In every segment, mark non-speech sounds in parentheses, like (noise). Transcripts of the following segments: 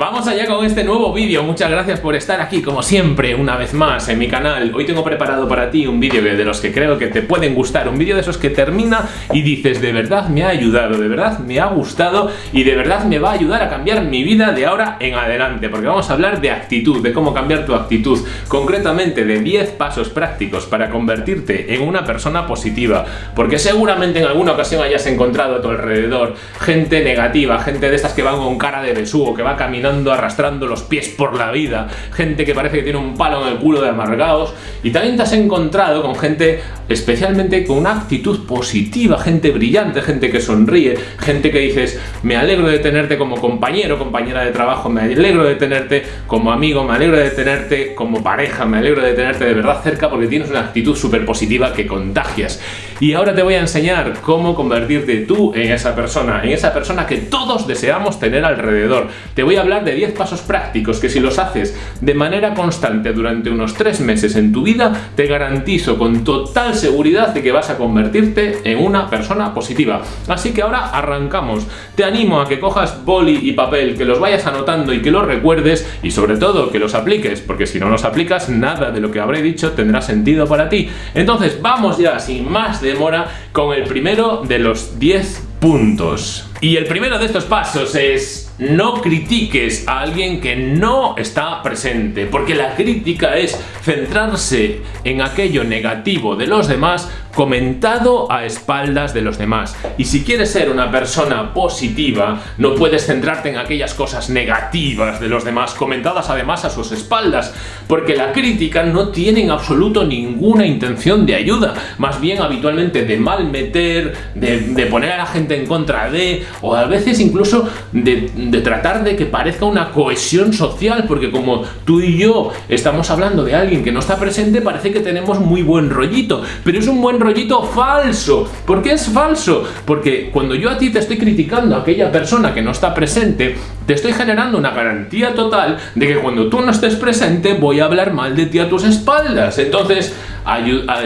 Vamos allá con este nuevo vídeo, muchas gracias por estar aquí como siempre una vez más en mi canal. Hoy tengo preparado para ti un vídeo de los que creo que te pueden gustar. Un vídeo de esos que termina y dices de verdad me ha ayudado, de verdad me ha gustado Y de verdad me va a ayudar a cambiar mi vida de ahora en adelante Porque vamos a hablar de actitud, de cómo cambiar tu actitud Concretamente de 10 pasos prácticos para convertirte en una persona positiva. Porque seguramente en alguna ocasión hayas encontrado a tu alrededor gente negativa Gente de estas que van con cara de besugo, que va caminando arrastrando los pies por la vida, gente que parece que tiene un palo en el culo de amargados, y también te has encontrado con gente especialmente con una actitud positiva, gente brillante, gente que sonríe, gente que dices, me alegro de tenerte como compañero, compañera de trabajo, me alegro de tenerte como amigo, me alegro de tenerte como pareja, me alegro de tenerte de verdad cerca porque tienes una actitud súper positiva que contagias. Y ahora te voy a enseñar cómo convertirte tú en esa persona, en esa persona que todos deseamos tener alrededor. Te voy a hablar de 10 pasos prácticos que si los haces de manera constante durante unos 3 meses en tu vida, te garantizo con total seguridad de que vas a convertirte en una persona positiva. Así que ahora arrancamos. Te animo a que cojas boli y papel, que los vayas anotando y que los recuerdes y sobre todo que los apliques, porque si no los aplicas, nada de lo que habré dicho tendrá sentido para ti. Entonces vamos ya sin más demora con el primero de los 10 puntos. Y el primero de estos pasos es no critiques a alguien que no está presente, porque la crítica es centrarse en aquello negativo de los demás comentado a espaldas de los demás. Y si quieres ser una persona positiva, no puedes centrarte en aquellas cosas negativas de los demás, comentadas además a sus espaldas, porque la crítica no tiene en absoluto ninguna intención de ayuda, más bien habitualmente de mal meter, de, poner a la gente en contra de, o a veces incluso de, de tratar de que parezca una cohesión social, porque como tú y yo estamos hablando de alguien que no está presente, parece que tenemos muy buen rollito, pero es un buen rollito falso. ¿Por qué es falso? Porque cuando yo a ti te estoy criticando a aquella persona que no está presente, te estoy generando una garantía total de que cuando tú no estés presente voy a hablar mal de ti a tus espaldas. Entonces,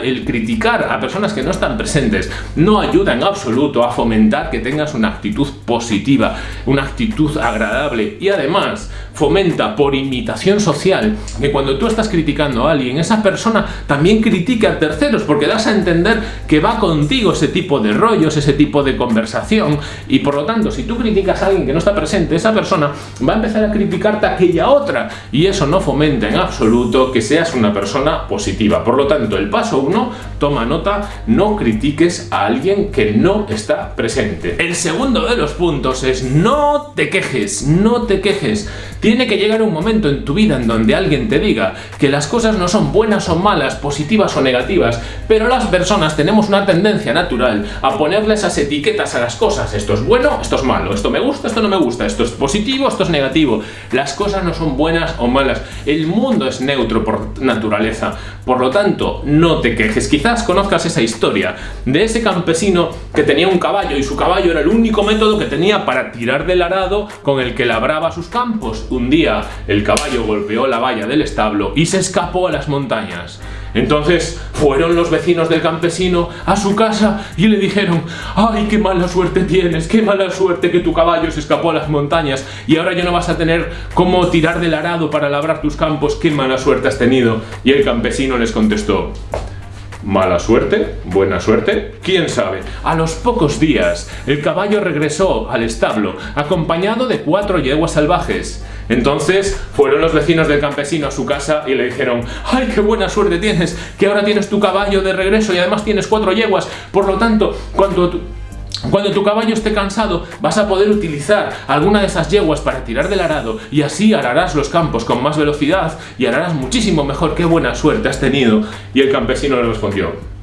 el criticar a personas que no están presentes no ayuda en absoluto a fomentar que tengas una actitud positiva, una actitud agradable. Y además fomenta por imitación social que cuando tú estás criticando a alguien, esa persona también critique a terceros porque das a entender que va contigo ese tipo de rollos, ese tipo de conversación y por lo tanto si tú criticas a alguien que no está presente, esa persona va a empezar a criticarte a aquella otra y eso no fomenta en absoluto que seas una persona positiva. Por lo tanto, el paso 1, toma nota, no critiques a alguien que no está presente. El segundo de los puntos es no te quejes, no te quejes. Tiene que llegar un momento en tu vida en donde alguien te diga que las cosas no son buenas o malas, positivas o negativas, pero las personas tenemos una tendencia natural a ponerle esas etiquetas a las cosas. Esto es bueno, esto es malo, esto me gusta, esto no me gusta, esto es positivo, esto es negativo. Las cosas no son buenas o malas. El mundo es neutro por naturaleza. Por lo tanto, no te quejes. Quizás conozcas esa historia de ese campesino que tenía un caballo y su caballo era el único método que tenía para tirar del arado con el que labraba sus campos un día el caballo golpeó la valla del establo y se escapó a las montañas. Entonces fueron los vecinos del campesino a su casa y le dijeron ¡Ay, qué mala suerte tienes! ¡Qué mala suerte que tu caballo se escapó a las montañas! Y ahora ya no vas a tener cómo tirar del arado para labrar tus campos. ¡Qué mala suerte has tenido! Y el campesino les contestó Mala suerte, buena suerte, quién sabe. A los pocos días, el caballo regresó al establo, acompañado de cuatro yeguas salvajes. Entonces fueron los vecinos del campesino a su casa y le dijeron ¡Ay, qué buena suerte tienes! Que ahora tienes tu caballo de regreso y además tienes cuatro yeguas. Por lo tanto, cuando cuando tu caballo esté cansado, vas a poder utilizar alguna de esas yeguas para tirar del arado y así ararás los campos con más velocidad y ararás muchísimo mejor. ¡Qué buena suerte has tenido! Y el campesino le respondió,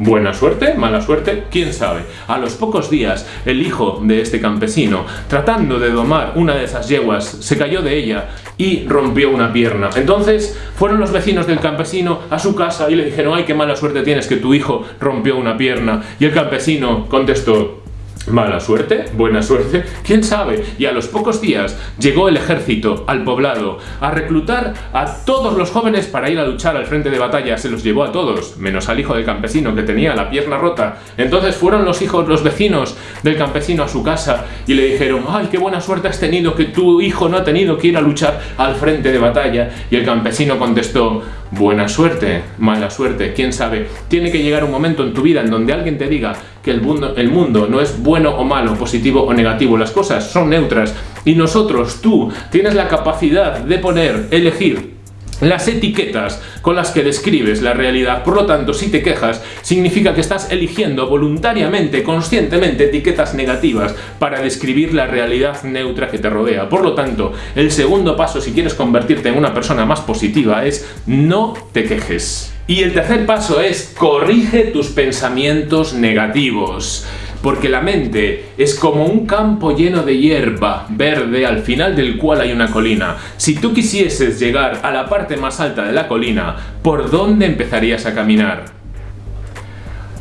Buena suerte, mala suerte, quién sabe. A los pocos días, el hijo de este campesino, tratando de domar una de esas yeguas, se cayó de ella y rompió una pierna. Entonces, fueron los vecinos del campesino a su casa y le dijeron, ay, qué mala suerte tienes que tu hijo rompió una pierna. Y el campesino contestó, Mala suerte, buena suerte, quién sabe. Y a los pocos días llegó el ejército al poblado a reclutar a todos los jóvenes para ir a luchar al frente de batalla. Se los llevó a todos, menos al hijo del campesino que tenía la pierna rota. Entonces fueron los hijos, los vecinos del campesino a su casa y le dijeron, ay, qué buena suerte has tenido que tu hijo no ha tenido que ir a luchar al frente de batalla. Y el campesino contestó, buena suerte, mala suerte, quién sabe. Tiene que llegar un momento en tu vida en donde alguien te diga que el mundo, el mundo no es bueno o malo, positivo o negativo, las cosas son neutras y nosotros, tú, tienes la capacidad de poner, elegir las etiquetas con las que describes la realidad. Por lo tanto, si te quejas, significa que estás eligiendo voluntariamente, conscientemente, etiquetas negativas para describir la realidad neutra que te rodea. Por lo tanto, el segundo paso si quieres convertirte en una persona más positiva es no te quejes. Y el tercer paso es corrige tus pensamientos negativos porque la mente es como un campo lleno de hierba verde al final del cual hay una colina. Si tú quisieses llegar a la parte más alta de la colina, ¿por dónde empezarías a caminar?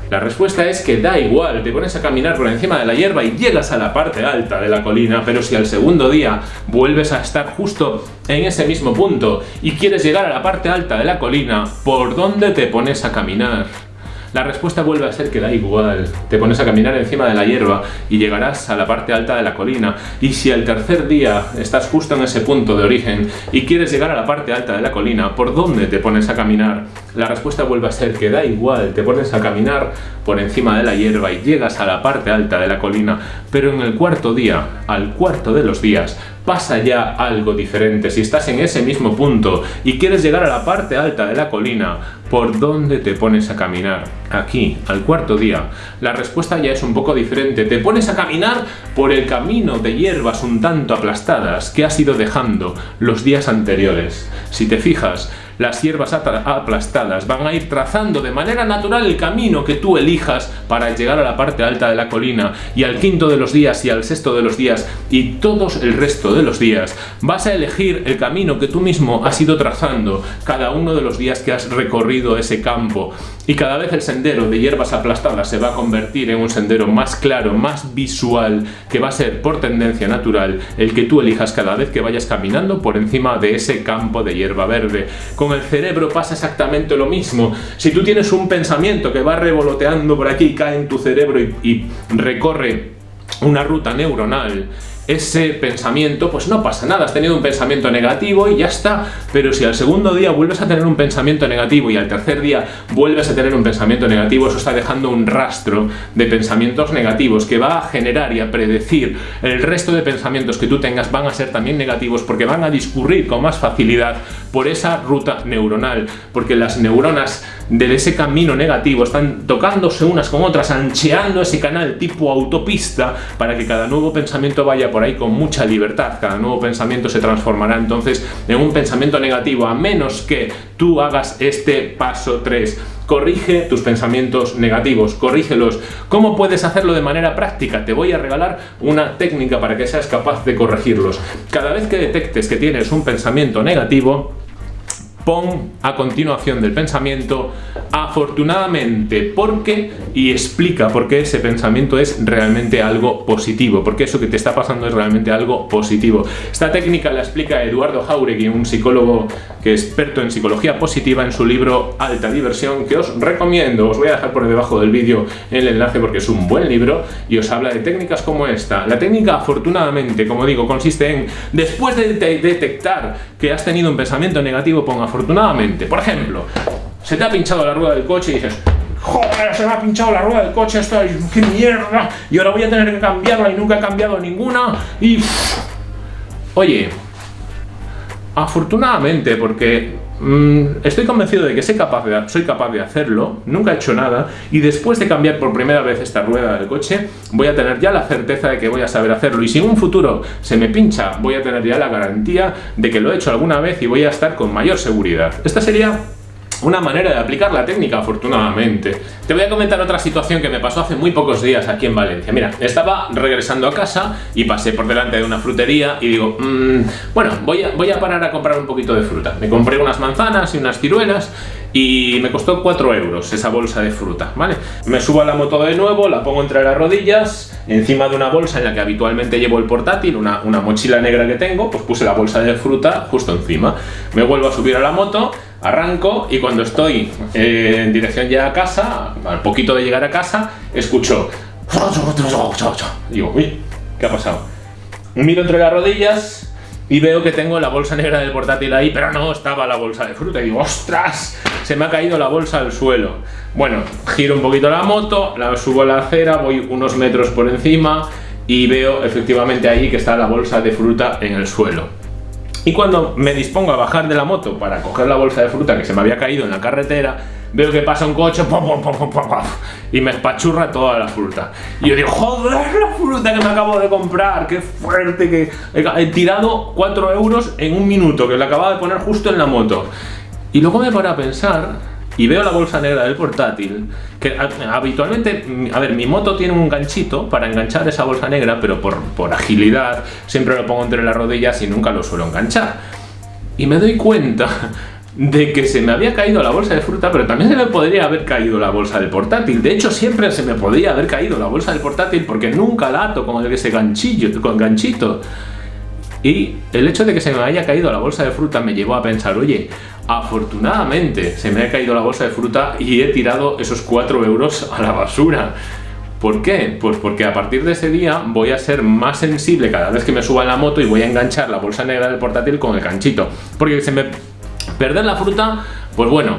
La respuesta es que da igual, te pones a caminar por encima de la hierba y llegas a la parte alta de la colina, pero si al segundo día vuelves a estar justo en ese mismo punto y quieres llegar a la parte alta de la colina, ¿por dónde te pones a caminar? La respuesta vuelve a ser que da igual. Te pones a caminar encima de la hierba y llegarás a la parte alta de la colina. Y si al tercer día estás justo en ese punto de origen y quieres llegar a la parte alta de la colina, ¿por dónde te pones a caminar? La respuesta vuelve a ser que da igual. Te pones a caminar por encima de la hierba y llegas a la parte alta de la colina. Pero en el cuarto día, al cuarto de los días, pasa ya algo diferente. Si estás en ese mismo punto y quieres llegar a la parte alta de la colina, ¿por dónde te pones a caminar? Aquí, al cuarto día. La respuesta ya es un poco diferente. Te pones a caminar por el camino de hierbas un tanto aplastadas que has ido dejando los días anteriores. Si te fijas, las hierbas aplastadas van a ir trazando de manera natural el camino que tú elijas para llegar a la parte alta de la colina y al quinto de los días y al sexto de los días y todos el resto de los días. Vas a elegir el camino que tú mismo has ido trazando cada uno de los días que has recorrido ese campo y cada vez el sendero de hierbas aplastadas se va a convertir en un sendero más claro, más visual, que va a ser por tendencia natural el que tú elijas cada vez que vayas caminando por encima de ese campo de hierba verde. Con el cerebro pasa exactamente lo mismo. Si tú tienes un pensamiento que va revoloteando por aquí, cae en tu cerebro y, y recorre una ruta neuronal ese pensamiento, pues no pasa nada, has tenido un pensamiento negativo y ya está. Pero si al segundo día vuelves a tener un pensamiento negativo y al tercer día vuelves a tener un pensamiento negativo, eso está dejando un rastro de pensamientos negativos que va a generar y a predecir el resto de pensamientos que tú tengas van a ser también negativos porque van a discurrir con más facilidad por esa ruta neuronal, porque las neuronas de ese camino negativo están tocándose unas con otras, ancheando ese canal tipo autopista para que cada nuevo pensamiento vaya por ahí con mucha libertad, cada nuevo pensamiento se transformará entonces en un pensamiento negativo, a menos que tú hagas este paso 3. Corrige tus pensamientos negativos, corrígelos. ¿Cómo puedes hacerlo de manera práctica? Te voy a regalar una técnica para que seas capaz de corregirlos. Cada vez que detectes que tienes un pensamiento negativo, pon a continuación del pensamiento afortunadamente, ¿por qué? Y explica por qué ese pensamiento es realmente algo positivo, porque eso que te está pasando es realmente algo positivo. Esta técnica la explica Eduardo Jauregui, un psicólogo que es experto en psicología positiva en su libro Alta Diversión, que os recomiendo, os voy a dejar por debajo del vídeo el enlace porque es un buen libro y os habla de técnicas como esta. La técnica afortunadamente, como digo, consiste en, después de detectar que has tenido un pensamiento negativo, pon afortunadamente afortunadamente. Por ejemplo, se te ha pinchado la rueda del coche y dices, joder, se me ha pinchado la rueda del coche, esto es qué mierda, y ahora voy a tener que cambiarla y nunca he cambiado ninguna, y... Oye, afortunadamente, porque estoy convencido de que soy capaz de, soy capaz de hacerlo, nunca he hecho nada, y después de cambiar por primera vez esta rueda del coche, voy a tener ya la certeza de que voy a saber hacerlo. Y si en un futuro se me pincha, voy a tener ya la garantía de que lo he hecho alguna vez y voy a estar con mayor seguridad. Esta sería una manera de aplicar la técnica, afortunadamente. Te voy a comentar otra situación que me pasó hace muy pocos días aquí en Valencia. Mira, estaba regresando a casa y pasé por delante de una frutería y digo, mmm, bueno, voy a, voy a parar a comprar un poquito de fruta. Me compré unas manzanas y unas ciruelas y me costó 4 euros esa bolsa de fruta, ¿vale? Me subo a la moto de nuevo, la pongo entre las rodillas, encima de una bolsa en la que habitualmente llevo el portátil, una, una mochila negra que tengo, pues puse la bolsa de fruta justo encima. Me vuelvo a subir a la moto, arranco y cuando estoy eh, en dirección ya a casa, al poquito de llegar a casa, escucho... Digo, uy, ¿qué ha pasado? Miro entre las rodillas, y veo que tengo la bolsa negra del portátil ahí, pero no estaba la bolsa de fruta. Y digo, ¡ostras! Se me ha caído la bolsa al suelo. Bueno, giro un poquito la moto, la subo a la acera, voy unos metros por encima y veo efectivamente ahí que está la bolsa de fruta en el suelo. Y cuando me dispongo a bajar de la moto para coger la bolsa de fruta que se me había caído en la carretera, veo que pasa un coche y me espachurra toda la fruta. Y yo digo, joder, la fruta que me acabo de comprar, qué fuerte, que he tirado 4 euros en un minuto, que le acababa de poner justo en la moto. Y luego me paro a pensar y veo la bolsa negra del portátil, que habitualmente, a ver, mi moto tiene un ganchito para enganchar esa bolsa negra, pero por, por agilidad siempre lo pongo entre las rodillas y nunca lo suelo enganchar. Y me doy cuenta (laughs) de que se me había caído la bolsa de fruta, pero también se me podría haber caído la bolsa del portátil. De hecho, siempre se me podría haber caído la bolsa del portátil porque nunca la ato con ese ganchillo, con ganchito. Y el hecho de que se me haya caído la bolsa de fruta me llevó a pensar, oye, afortunadamente se me ha caído la bolsa de fruta y he tirado esos 4 euros a la basura. ¿Por qué? Pues porque a partir de ese día voy a ser más sensible cada vez que me suba en la moto y voy a enganchar la bolsa negra del portátil con el ganchito. Porque se me Perder la fruta, pues bueno,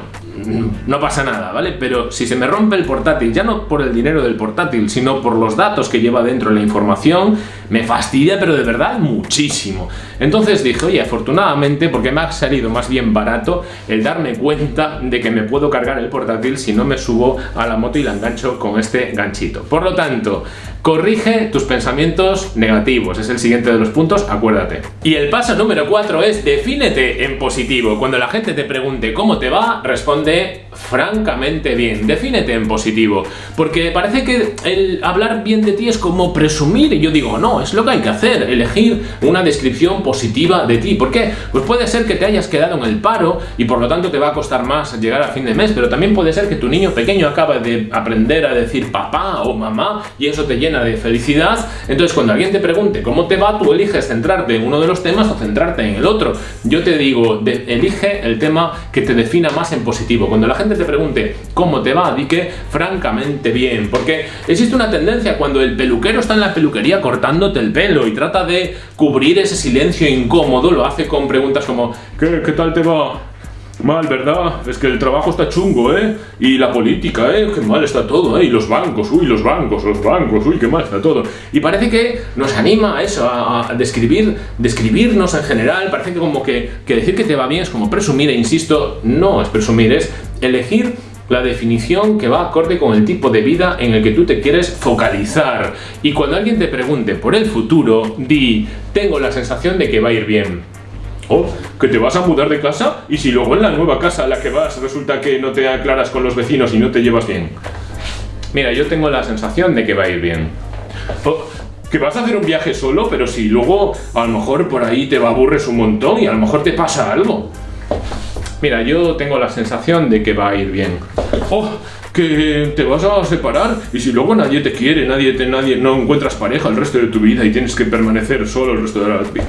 no pasa nada, ¿vale? Pero si se me rompe el portátil, ya no por el dinero del portátil, sino por los datos que lleva dentro la información, me fastidia, pero de verdad muchísimo. Entonces dije, oye, afortunadamente, porque me ha salido más bien barato el darme cuenta de que me puedo cargar el portátil si no me subo a la moto y la engancho con este ganchito. Por lo tanto, corrige tus pensamientos negativos, es el siguiente de los puntos, acuérdate. Y el paso número 4 es defínete en positivo. Cuando la gente te pregunte cómo te va, responde francamente bien, defínete en positivo, porque parece que el hablar bien de ti es como presumir, y yo digo, no, es lo que hay que hacer, elegir una descripción positiva de ti. ¿Por qué? Pues puede ser que te hayas quedado en el paro y por lo tanto te va a costar más llegar a fin de mes, pero también puede ser que tu niño pequeño acaba de aprender a decir papá o mamá y eso te de felicidad. Entonces cuando alguien te pregunte cómo te va, tú eliges centrarte en uno de los temas o centrarte en el otro. Yo te digo, elige el tema que te defina más en positivo. Cuando la gente te pregunte cómo te va, di que francamente bien, porque existe una tendencia cuando el peluquero está en la peluquería cortándote el pelo y trata de cubrir ese silencio incómodo, lo hace con preguntas como ¿qué, qué tal te va? Mal, ¿verdad? Es que el trabajo está chungo, ¿eh? Y la política, ¿eh? Qué mal está todo, ¿eh? Y los bancos, uy, los bancos, los bancos, uy, qué mal está todo. Y parece que nos anima a eso, a, describir, describirnos en general, parece que como que, que decir que te va bien es como presumir, e insisto, no es presumir, es elegir la definición que va acorde con el tipo de vida en el que tú te quieres focalizar. Y cuando alguien te pregunte por el futuro, di, tengo la sensación de que va a ir bien. O que te vas a mudar de casa y si luego en la nueva casa a la que vas resulta que no te aclaras con los vecinos y no te llevas bien. Mira, yo tengo la sensación de que va a ir bien. O que vas a hacer un viaje solo, pero si luego a lo mejor por ahí te aburres un montón y a lo mejor te pasa algo. Mira, yo tengo la sensación de que va a ir bien. ¡Oh! que te vas a separar y si luego nadie te quiere, nadie te, nadie no encuentras pareja el resto de tu vida y tienes que permanecer solo el resto de la vida.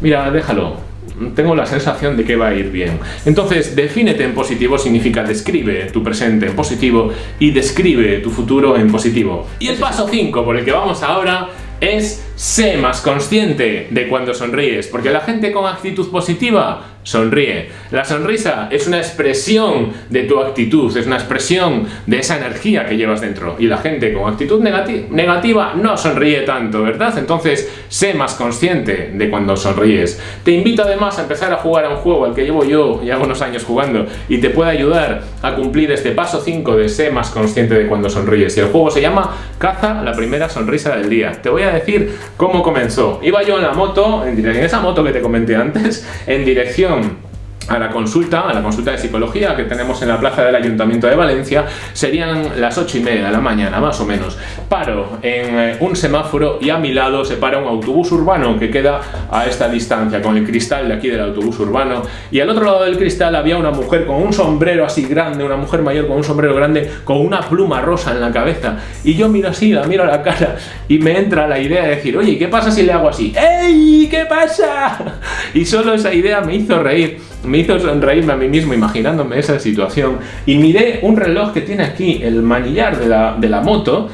Mira, déjalo tengo la sensación de que va a ir bien. Entonces, defínete en positivo significa describe tu presente en positivo y describe tu futuro en positivo. Y el paso 5 por el que vamos ahora es sé más consciente de cuando sonríes, porque la gente con actitud positiva sonríe. La sonrisa es una expresión de tu actitud, es una expresión de esa energía que llevas dentro. Y la gente con actitud negativa no sonríe tanto, ¿verdad? Entonces, sé más consciente de cuando sonríes. Te invito además a empezar a jugar a un juego al que llevo yo ya unos años jugando y te puede ayudar a cumplir este paso 5 de sé más consciente de cuando sonríes. Y el juego se llama Caza la primera sonrisa del día. Te voy a decir cómo comenzó. Iba yo en la moto, en, en esa moto que te comenté antes, en dirección a la consulta, a la consulta de psicología que tenemos en la plaza del Ayuntamiento de Valencia, serían las 8 y media de la mañana, más o menos. Paro en eh, un semáforo y a mi lado se para un autobús urbano que queda a esta distancia, con el cristal de aquí del autobús urbano, y al otro lado del cristal había una mujer con un sombrero así grande, una mujer mayor con un sombrero grande, con una pluma rosa en la cabeza, y yo miro así, la miro a la cara, y me entra la idea de decir, oye, ¿qué pasa si le hago así? ¡Ey! ¿Qué pasa? (laughs) Y solo esa idea me hizo reír me hizo sonreírme a mí mismo imaginándome esa situación. Y miré un reloj que tiene aquí el manillar de la, de la moto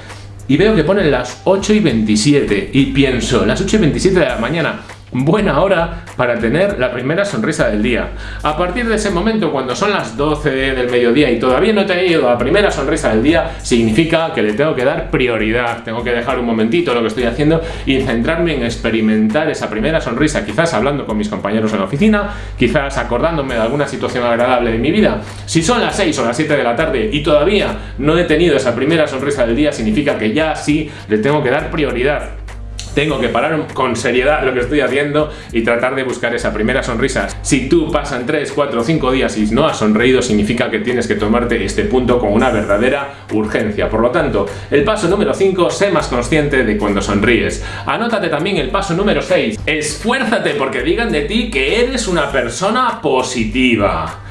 y veo que pone las 8 y 27 y pienso, las 8 y 27 de la mañana, buena hora para tener la primera sonrisa del día. A partir de ese momento, cuando son las 12 del mediodía y todavía no te he ido la primera sonrisa del día, significa que le tengo que dar prioridad. Tengo que dejar un momentito lo que estoy haciendo y centrarme en experimentar esa primera sonrisa, quizás hablando con mis compañeros en la oficina, quizás acordándome de alguna situación agradable de mi vida. Si son las 6 o las 7 de la tarde y todavía no he tenido esa primera sonrisa del día, significa que ya sí le tengo que dar prioridad tengo que parar con seriedad lo que estoy haciendo y tratar de buscar esa primera sonrisa. Si tú pasan 3, 4, 5 días y no has sonreído, significa que tienes que tomarte este punto con una verdadera urgencia. Por lo tanto, el paso número 5, sé más consciente de cuando sonríes. Anótate también el paso número 6, esfuérzate porque digan de ti que eres una persona positiva.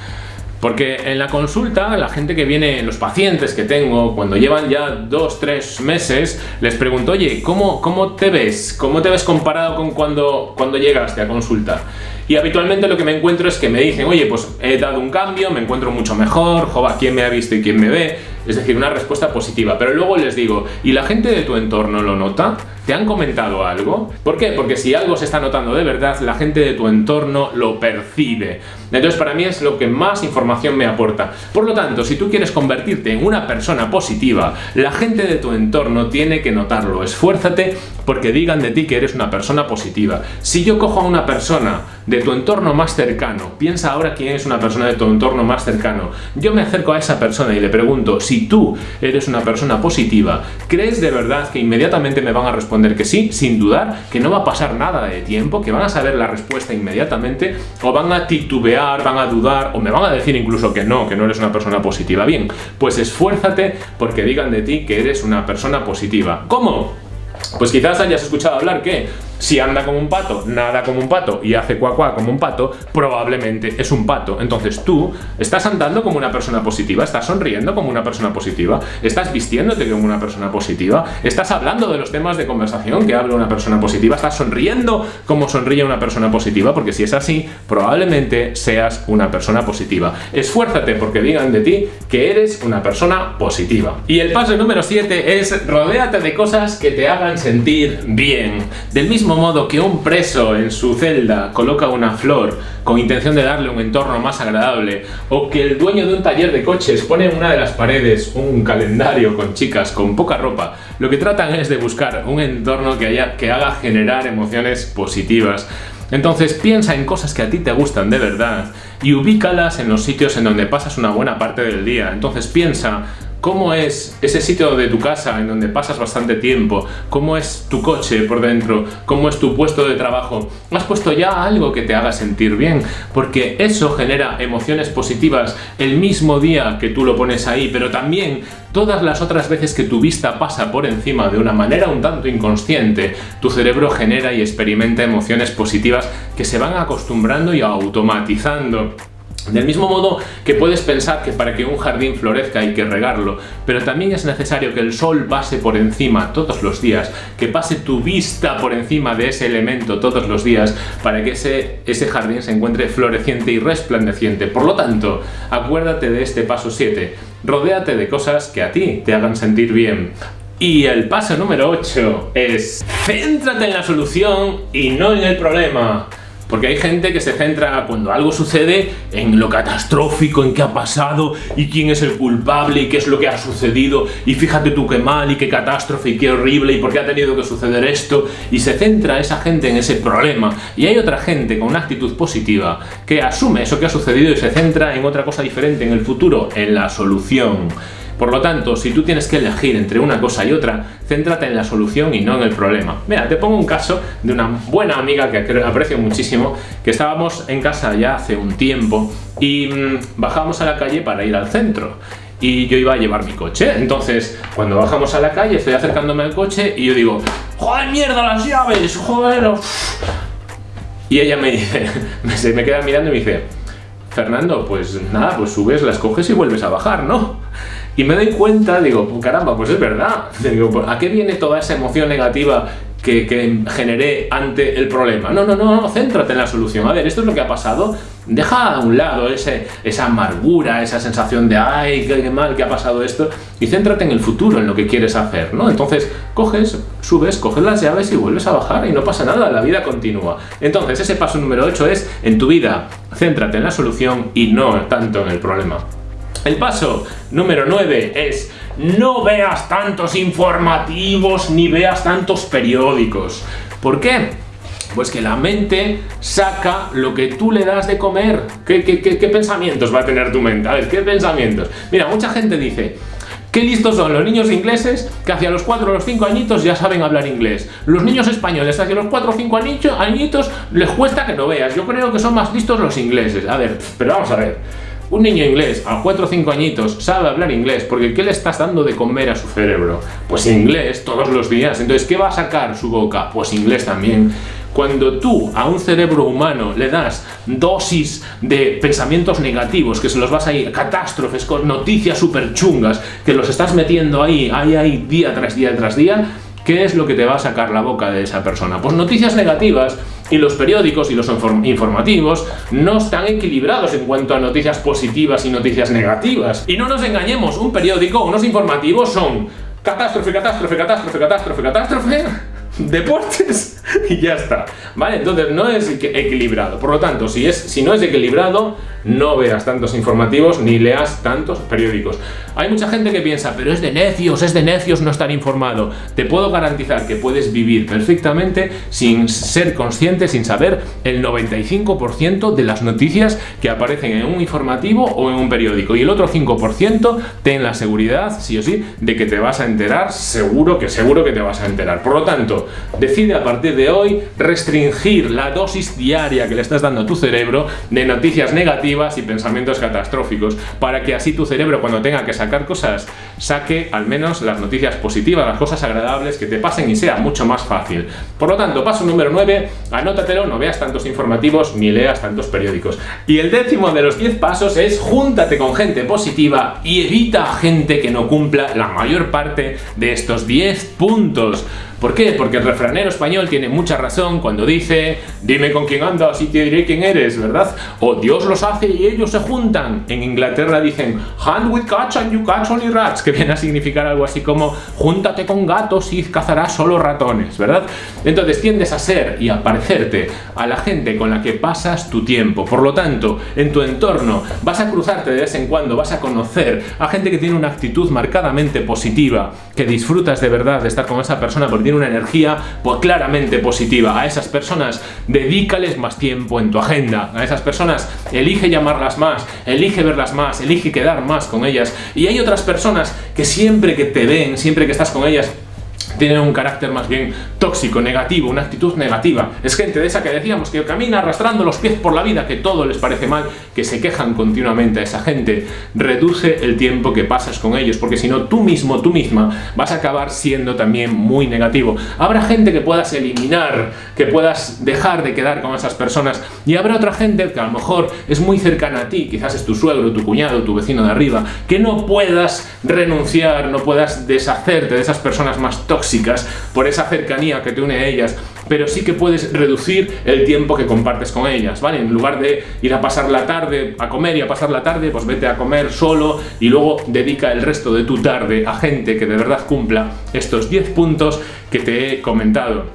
Porque en la consulta, la gente que viene, los pacientes que tengo, cuando llevan ya dos, tres meses, les pregunto, oye, ¿cómo, cómo te ves? ¿Cómo te ves comparado con cuando, cuando llegaste a consulta? Y habitualmente lo que me encuentro es que me dicen, oye, pues he dado un cambio, me encuentro mucho mejor, jova, ¿quién me ha visto y quién me ve? Es decir, una respuesta positiva. Pero luego les digo, ¿y la gente de tu entorno lo nota? ¿Te han comentado algo? ¿Por qué? Porque si algo se está notando de verdad, la gente de tu entorno lo percibe. Entonces para mí es lo que más información me aporta. Por lo tanto, si tú quieres convertirte en una persona positiva, la gente de tu entorno tiene que notarlo. Esfuérzate porque digan de ti que eres una persona positiva. Si yo cojo a una persona de tu entorno más cercano, piensa ahora quién es una persona de tu entorno más cercano, yo me acerco a esa persona y le pregunto, si tú eres una persona positiva, ¿crees de verdad que inmediatamente me van a responder que sí, sin dudar, que no va a pasar nada de tiempo, que van a saber la respuesta inmediatamente, o van a titubear, van a dudar, o me van a decir incluso que no, que no eres una persona positiva? Bien, pues esfuérzate porque digan de ti que eres una persona positiva. ¿Cómo? Pues quizás hayas escuchado hablar que si anda como un pato, nada como un pato y hace cuacuá como un pato, probablemente es un pato. Entonces tú estás andando como una persona positiva, estás sonriendo como una persona positiva, estás vistiéndote como una persona positiva, estás hablando de los temas de conversación que habla una persona positiva, estás sonriendo como sonríe una persona positiva, porque si es así, probablemente seas una persona positiva. Esfuérzate porque digan de ti que eres una persona positiva. Y el paso número 7 es rodéate de cosas que te hagan sentir bien. Del mismo modo que un preso en su celda coloca una flor con intención de darle un entorno más agradable, o que el dueño de un taller de coches pone en una de las paredes un calendario con chicas con poca ropa, lo que tratan es de buscar un entorno que, haya, que haga generar emociones positivas. Entonces piensa en cosas que a ti te gustan de verdad y ubícalas en los sitios en donde pasas una buena parte del día. Entonces piensa cómo es ese sitio de tu casa en donde pasas bastante tiempo, cómo es tu coche por dentro, cómo es tu puesto de trabajo. ¿Has puesto ya algo que te haga sentir bien? Porque eso genera emociones positivas el mismo día que tú lo pones ahí, pero también todas las otras veces que tu vista pasa por encima de una manera un tanto inconsciente, tu cerebro genera y experimenta emociones positivas que se van acostumbrando y automatizando. Del mismo modo que puedes pensar que para que un jardín florezca hay que regarlo, pero también es necesario que el sol pase por encima todos los días, que pase tu vista por encima de ese elemento todos los días para que ese, ese jardín se encuentre floreciente y resplandeciente. Por lo tanto, acuérdate de este paso 7, rodéate de cosas que a ti te hagan sentir bien. Y el paso número 8 es, céntrate en la solución y no en el problema. Porque hay gente que se centra cuando algo sucede en lo catastrófico, en qué ha pasado y quién es el culpable y qué es lo que ha sucedido. Y fíjate tú qué mal y qué catástrofe y qué horrible y por qué ha tenido que suceder esto. Y se centra esa gente en ese problema. Y hay otra gente con una actitud positiva que asume eso que ha sucedido y se centra en otra cosa diferente en el futuro, en la solución. Por lo tanto, si tú tienes que elegir entre una cosa y otra, céntrate en la solución y no en el problema. Mira, te pongo un caso de una buena amiga que aprecio muchísimo, que estábamos en casa ya hace un tiempo y mm, bajamos a la calle para ir al centro y yo iba a llevar mi coche. Entonces, cuando bajamos a la calle, estoy acercándome al coche y yo digo, ¡Joder, mierda, las llaves! ¡Joder! Y ella me dice, (laughs) se me queda mirando y me dice, Fernando, pues nada, pues subes, las coges y vuelves a bajar, ¿no? Y me doy cuenta, digo, caramba, pues es verdad. (laughs) Digo, ¿a qué viene toda esa emoción negativa que, generé ante el problema. No, no, no, no, céntrate en la solución. A ver, esto es lo que ha pasado. Deja a un lado ese, esa amargura, esa sensación de ay, qué, mal que ha pasado esto, y céntrate en el futuro, en lo que quieres hacer, ¿no? Entonces, coges, subes, coges las llaves y vuelves a bajar y no pasa nada, la vida continúa. Entonces, ese paso número 8 es, en tu vida, céntrate en la solución y no tanto en el problema. El paso número 9 es no veas tantos informativos ni veas tantos periódicos. ¿Por qué? Pues que la mente saca lo que tú le das de comer. ¿Qué, pensamientos va a tener tu mente? A ver, ¿qué pensamientos? Mira, mucha gente dice, Qué listos son los niños ingleses que hacia los 4 o los 5 añitos ya saben hablar inglés. Los niños españoles hacia los 4 o 5 añitos les cuesta que no veas. Yo creo que son más listos los ingleses. A ver, pero vamos a ver. Un niño inglés a 4 o 5 añitos sabe hablar inglés porque ¿qué le estás dando de comer a su cerebro? Pues inglés todos los días. Entonces, ¿qué va a sacar su boca? Pues inglés también. Cuando tú a un cerebro humano le das dosis de pensamientos negativos, que se los vas a ir, catástrofes, con noticias súper chungas, que los estás metiendo ahí, ahí, ahí, día tras día tras día, ¿qué es lo que te va a sacar la boca de esa persona? Pues noticias negativas y los periódicos y los informativos no están equilibrados en cuanto a noticias positivas y noticias negativas. Y no nos engañemos, un periódico, unos informativos son catástrofe, catástrofe, catástrofe, catástrofe, catástrofe, deportes (laughs) y ya está. ¿Vale? Entonces no es equilibrado. Por lo tanto, si, es, si no es equilibrado, no veas tantos informativos ni leas tantos periódicos. Hay mucha gente que piensa, pero es de necios, es de necios no estar informado. Te puedo garantizar que puedes vivir perfectamente sin ser consciente, sin saber el 95% de las noticias que aparecen en un informativo o en un periódico. Y el otro 5% ten la seguridad, sí o sí, de que te vas a enterar, seguro que seguro que te vas a enterar. Por lo tanto, decide a partir de hoy restringir la dosis diaria que le estás dando a tu cerebro de noticias negativas y pensamientos catastróficos, para que así tu cerebro cuando tenga que sacar cosas, saque al menos las noticias positivas, las cosas agradables que te pasen y sea mucho más fácil. Por lo tanto, paso número 9, anótatelo, no veas tantos informativos ni leas tantos periódicos. Y el décimo de los 10 pasos es júntate con gente positiva y evita gente que no cumpla la mayor parte de estos 10 puntos. ¿Por qué? Porque el refranero español tiene mucha razón cuando dice dime con quién andas y te diré quién eres, ¿verdad? O Dios los hace y ellos se juntan. En Inglaterra dicen hand with cats and you catch only rats, que viene a significar algo así como júntate con gatos y cazarás solo ratones, ¿verdad? Entonces tiendes a ser y a parecerte a la gente con la que pasas tu tiempo. Por lo tanto, en tu entorno vas a cruzarte de vez en cuando, vas a conocer a gente que tiene una actitud marcadamente positiva, que disfrutas de verdad de estar con esa persona porque tiene una energía pues, claramente positiva. A esas personas dedícales más tiempo en tu agenda. A esas personas elige llamarlas más, elige verlas más, elige quedar más con ellas. Y hay otras personas que siempre que te ven, siempre que estás con ellas, tienen un carácter más bien tóxico, negativo, una actitud negativa. Es gente de esa que decíamos que camina arrastrando los pies por la vida, que todo les parece mal, que se quejan continuamente a esa gente. Reduce el tiempo que pasas con ellos, porque si no, tú mismo, tú misma, vas a acabar siendo también muy negativo. Habrá gente que puedas eliminar, que puedas dejar de quedar con esas personas, y habrá otra gente que a lo mejor es muy cercana a ti, quizás es tu suegro, tu cuñado, tu vecino de arriba, que no puedas renunciar, no puedas deshacerte de esas personas más tóxicas por esa que te une a ellas, pero sí que puedes reducir el tiempo que compartes con ellas, ¿vale? En lugar de ir a pasar la tarde, a comer y a pasar la tarde, pues vete a comer solo y luego dedica el resto de tu tarde a gente que de verdad cumpla estos 10 puntos que te he comentado.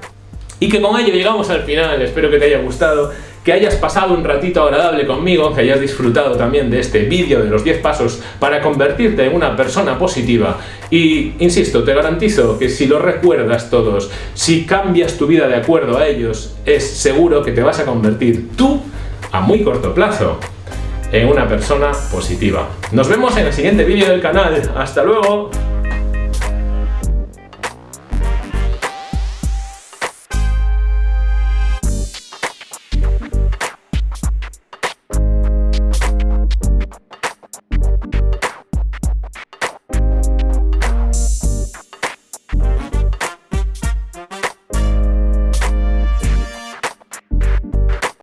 Y que con ello llegamos al final, espero que te haya gustado que hayas pasado un ratito agradable conmigo, que hayas disfrutado también de este vídeo de los 10 pasos para convertirte en una persona positiva. Y, insisto, te garantizo que si lo recuerdas todos, si cambias tu vida de acuerdo a ellos, es seguro que te vas a convertir tú, a muy corto plazo, en una persona positiva. Nos vemos en el siguiente vídeo del canal. ¡Hasta luego!